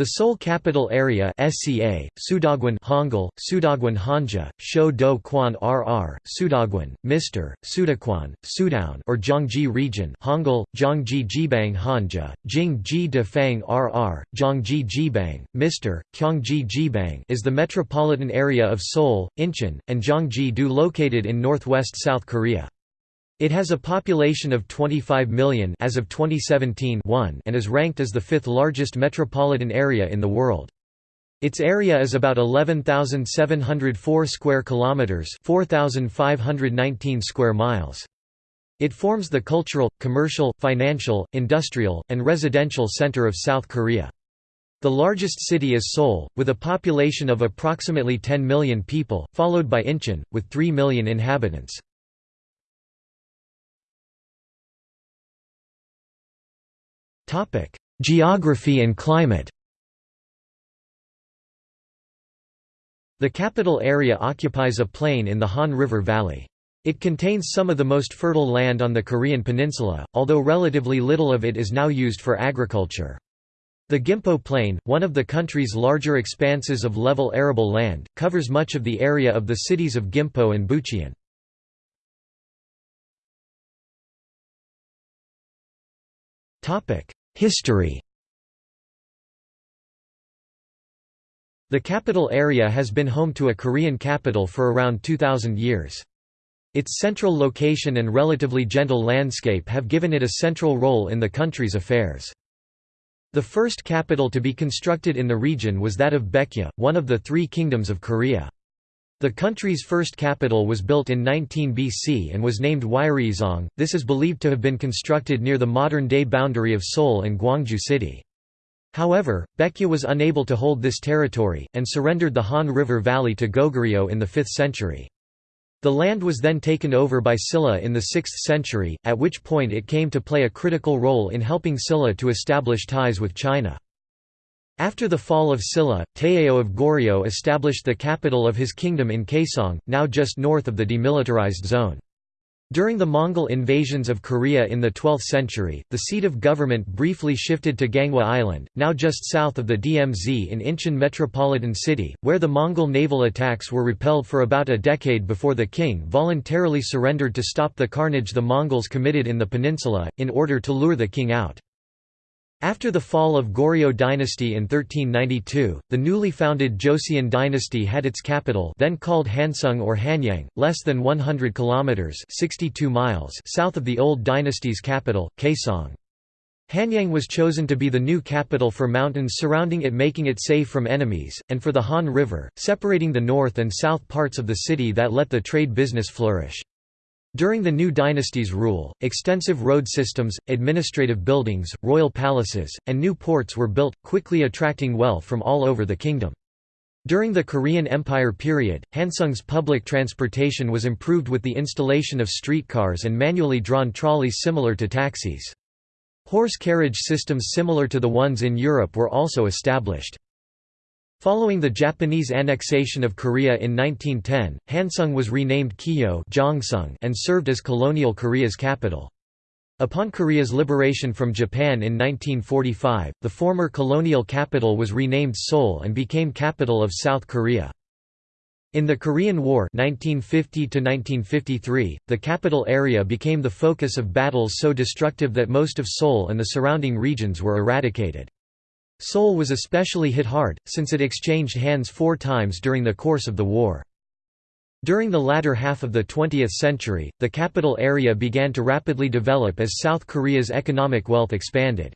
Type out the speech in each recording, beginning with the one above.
The Seoul Capital Area SCA, Sudogwan Hangul, Sudogwan Hanja, Shou Do Kwan RR, Sudogwan, Mr., Sudakwan, Sudown or Zhangji Region Hangul, Zhangji Jibang Hanja, Jingji Defang RR, Zhangji Jibang, Mr., Kyongji Jibang is the metropolitan area of Seoul, Incheon, and Gyeonggi-do located in northwest South Korea. It has a population of 25 million as of 2017 and is ranked as the fifth largest metropolitan area in the world. Its area is about 11,704 square kilometers, 4,519 square miles. It forms the cultural, commercial, financial, industrial, and residential center of South Korea. The largest city is Seoul, with a population of approximately 10 million people, followed by Incheon, with 3 million inhabitants. Geography and climate The capital area occupies a plain in the Han River Valley. It contains some of the most fertile land on the Korean peninsula, although relatively little of it is now used for agriculture. The Gimpo Plain, one of the country's larger expanses of level arable land, covers much of the area of the cities of Gimpo and Bucheon. History The capital area has been home to a Korean capital for around 2,000 years. Its central location and relatively gentle landscape have given it a central role in the country's affairs. The first capital to be constructed in the region was that of Baekje, one of the three kingdoms of Korea. The country's first capital was built in 19 BC and was named Wiryeseong. This is believed to have been constructed near the modern-day boundary of Seoul and Gwangju City. However, Baekje was unable to hold this territory, and surrendered the Han River Valley to Goguryeo in the 5th century. The land was then taken over by Silla in the 6th century, at which point it came to play a critical role in helping Silla to establish ties with China. After the fall of Silla, Taejo of Goryeo established the capital of his kingdom in Kaesong, now just north of the demilitarized zone. During the Mongol invasions of Korea in the 12th century, the seat of government briefly shifted to Ganghwa Island, now just south of the DMZ in Incheon metropolitan city, where the Mongol naval attacks were repelled for about a decade before the king voluntarily surrendered to stop the carnage the Mongols committed in the peninsula, in order to lure the king out. After the fall of Goryeo dynasty in 1392, the newly founded Joseon dynasty had its capital then called Hansung or Hanyang, less than 100 kilometers (62 miles) south of the old dynasty's capital, Kaesong. Hanyang was chosen to be the new capital for mountains surrounding it making it safe from enemies, and for the Han River, separating the north and south parts of the city that let the trade business flourish. During the new dynasty's rule, extensive road systems, administrative buildings, royal palaces, and new ports were built, quickly attracting wealth from all over the kingdom. During the Korean Empire period, Hansung's public transportation was improved with the installation of streetcars and manually drawn trolleys similar to taxis. Horse carriage systems similar to the ones in Europe were also established. Following the Japanese annexation of Korea in 1910, Hansung was renamed Kiyo and served as colonial Korea's capital. Upon Korea's liberation from Japan in 1945, the former colonial capital was renamed Seoul and became capital of South Korea. In the Korean War 1950 the capital area became the focus of battles so destructive that most of Seoul and the surrounding regions were eradicated. Seoul was especially hit hard, since it exchanged hands four times during the course of the war. During the latter half of the 20th century, the capital area began to rapidly develop as South Korea's economic wealth expanded.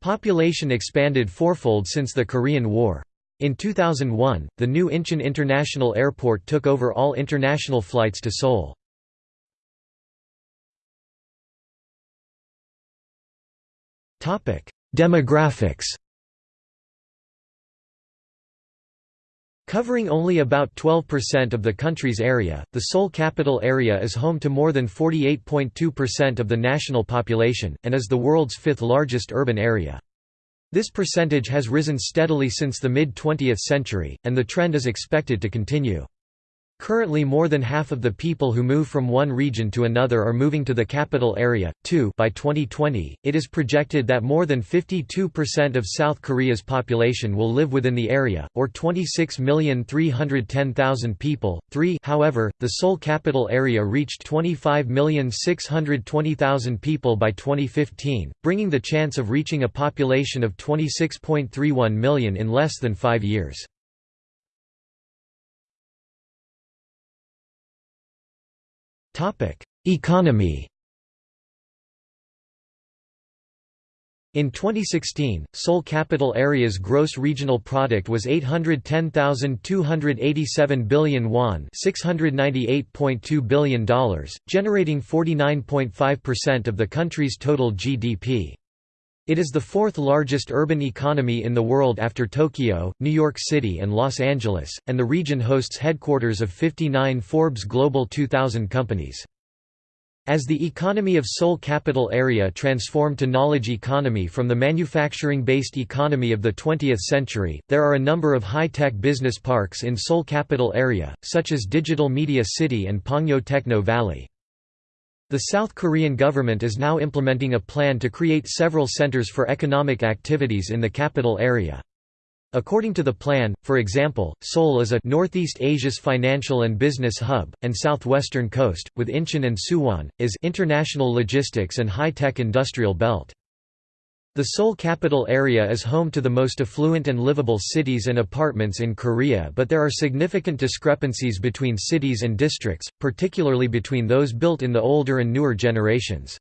Population expanded fourfold since the Korean War. In 2001, the new Incheon International Airport took over all international flights to Seoul. Demographics Covering only about 12% of the country's area, the Seoul capital area is home to more than 48.2% of the national population, and is the world's fifth largest urban area. This percentage has risen steadily since the mid-20th century, and the trend is expected to continue. Currently more than half of the people who move from one region to another are moving to the capital area, too by 2020, it is projected that more than 52% of South Korea's population will live within the area, or 26,310,000 people. 3 However, the Seoul capital area reached 25,620,000 people by 2015, bringing the chance of reaching a population of 26.31 million in less than five years. Economy In 2016, Seoul capital area's gross regional product was 810,287 billion won, $698.2 billion, generating 49.5% of the country's total GDP. It is the fourth largest urban economy in the world after Tokyo, New York City and Los Angeles, and the region hosts headquarters of 59 Forbes Global 2000 companies. As the economy of Seoul capital area transformed to knowledge economy from the manufacturing-based economy of the 20th century, there are a number of high-tech business parks in Seoul capital area, such as Digital Media City and Pangyo Techno Valley. The South Korean government is now implementing a plan to create several centers for economic activities in the capital area. According to the plan, for example, Seoul is a Northeast Asia's financial and business hub, and southwestern coast, with Incheon and Suwon, is international logistics and high-tech industrial belt. The Seoul capital area is home to the most affluent and livable cities and apartments in Korea but there are significant discrepancies between cities and districts, particularly between those built in the older and newer generations.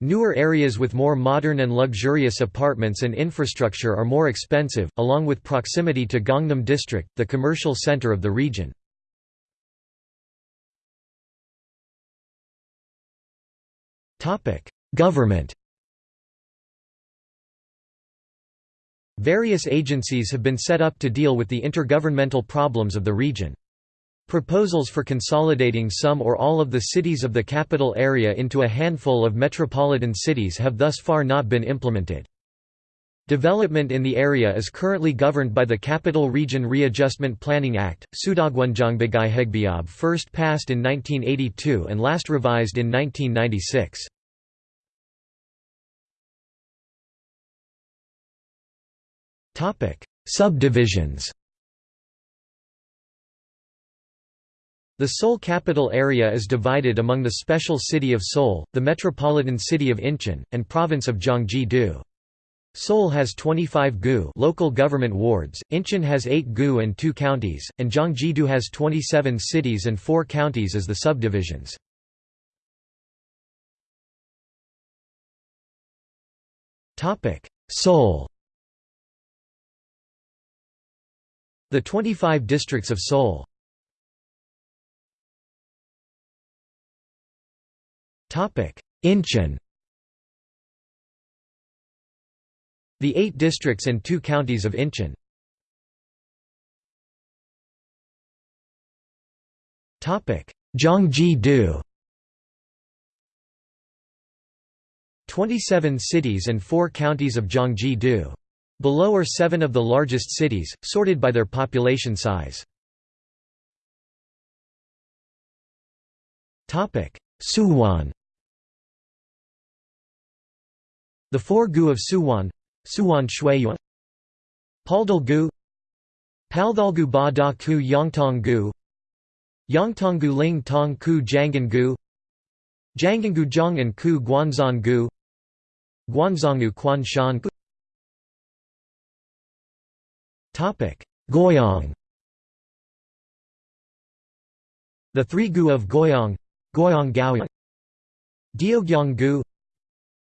Newer areas with more modern and luxurious apartments and infrastructure are more expensive, along with proximity to Gangnam District, the commercial center of the region. Government Various agencies have been set up to deal with the intergovernmental problems of the region. Proposals for consolidating some or all of the cities of the capital area into a handful of metropolitan cities have thus far not been implemented. Development in the area is currently governed by the Capital Region Readjustment Planning Act, Sudogwonjongbigai first passed in 1982 and last revised in 1996. Topic: Subdivisions. The Seoul capital area is divided among the special city of Seoul, the metropolitan city of Incheon, and province of Gyeonggi-do. Seoul has 25 gu local government wards, Incheon has 8 gu and 2 counties, and Gyeonggi-do has 27 cities and 4 counties as the subdivisions. Seoul The 25 districts of Seoul. Incheon. The eight districts and two counties of Incheon. Gyeonggi-do 27 cities and four counties of Gyeonggi-do Below are seven of the largest cities, sorted by their population size. Suwon The four gu of Suwon Suwon Shuiyuan Paldal-gu Paldal-gu Ba Da Ku Yongtong-gu Yongtong-gu Ling Tong Ku Jangan-gu Jangan-gu Zhong and Ku Guanzon-gu Guanzongu Quan Shan-gu Goyang The three gu of Goyang Goyang Gaoyang. Diogyeong-gu.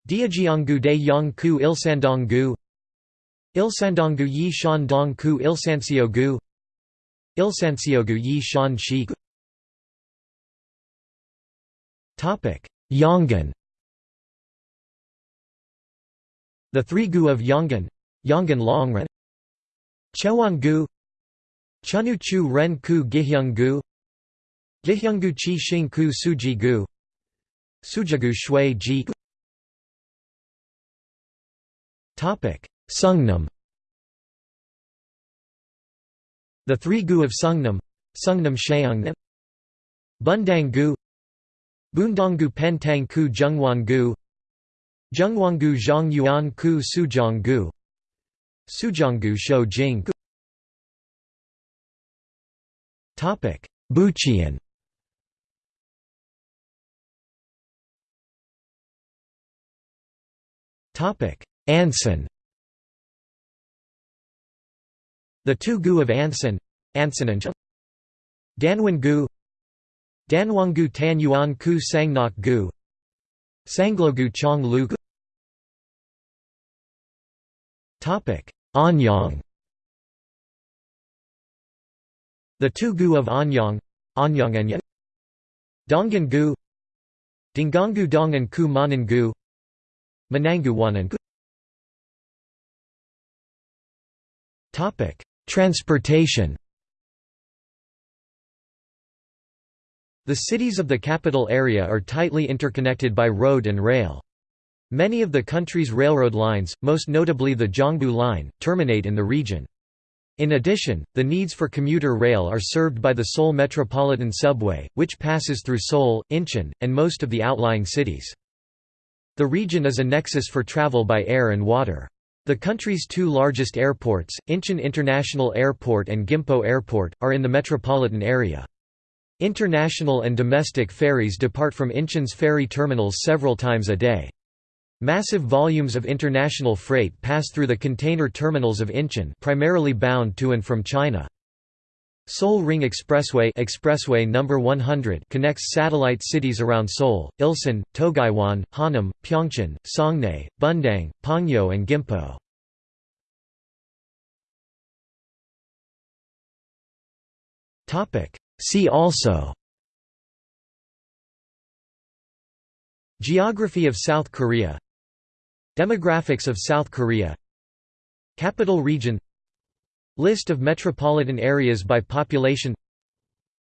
Diajiang-gu De Yong-ku Ilsandong-gu. Ilsandong-gu Yi Shandong-ku Ilsanseo-gu Ilsanseo-gu Yi Shan Shi Yongin The three gu of Yongin Yongin Longren Chewan-gu Chunu-chu Ren-ku Giheung-gu Giheung-gu Chi Xing-ku Suji-gu Sujagu Shui-ji Seongnam. The three gu of Seongnam Seongnam Sheungnam Bundang-gu Bundanggu Pentang-ku Zhenghuang-gu Zhenghuang-gu Zhang Yuan-ku Suzhong-gu Suzhong-gu Shou Jing Buqian Ansan The two gu of Ansan Ansanancha Danwan gu Danwang gu Tan Yuan ku Sangnok gu. Sanglo gu Chong lu Anyang. The two gu of Anyang Anyang and Dongan gu Dingangu Dongan ku Manan gu Manangu Wanan gu Transportation. The cities of the capital area are tightly interconnected by road and rail. Many of the country's railroad lines, most notably the Gyeongbu Line, terminate in the region. In addition, the needs for commuter rail are served by the Seoul Metropolitan Subway, which passes through Seoul, Incheon, and most of the outlying cities. The region is a nexus for travel by air and water. The country's two largest airports, Incheon International Airport and Gimpo Airport, are in the metropolitan area. International and domestic ferries depart from Incheon's ferry terminals several times a day. Massive volumes of international freight pass through the container terminals of Incheon primarily bound to and from China. Seoul Ring Expressway Expressway number 100 connects satellite cities around Seoul, Ilsan, Togaiwan, Hanam, Pyeongchang, Songnhae, Bundang, Pangyo and Gimpo. See also Geography of South Korea Demographics of South Korea. Capital Region. List of metropolitan areas by population.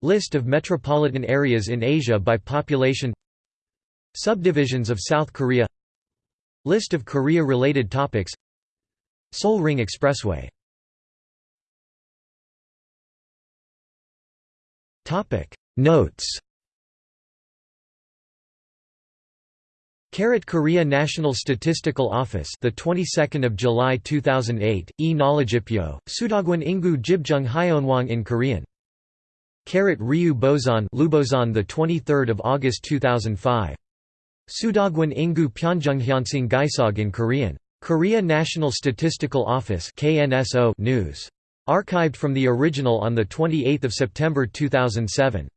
List of metropolitan areas in Asia by population. Subdivisions of South Korea. List of Korea-related topics. Seoul Ring Expressway. Notes Carrot Korea National Statistical Office the 22nd of July 2008 e Knowledgeipyo Sudogwan Ingu Jibjung Hyonwang in Korean. Carrot Ryu Boson Lubozon the 23rd of August 2005 Sudogwan Ingu Pyeonjunghyonsing Gaisog in Korean. Korea National Statistical Office KNSO News. Archived from the original on the 28th of September 2007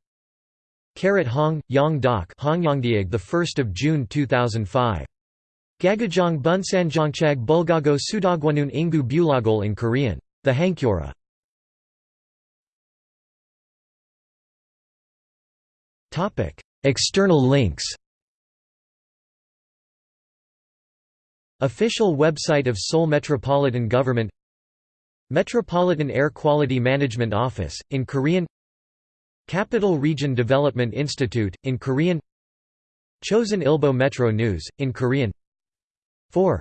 Carrot Hong, Yang Dok Hongyongdiag the 1st of June 2005. Gagajong Bunsanjongchag Bulgago Sudogwanun Ingu Bulagol in Korean. The. Topic: External links. Official website of Seoul Metropolitan Government Metropolitan Air Quality Management Office, in Korean Capital Region Development Institute, in Korean. Chosun Ilbo Metro News, in Korean. 4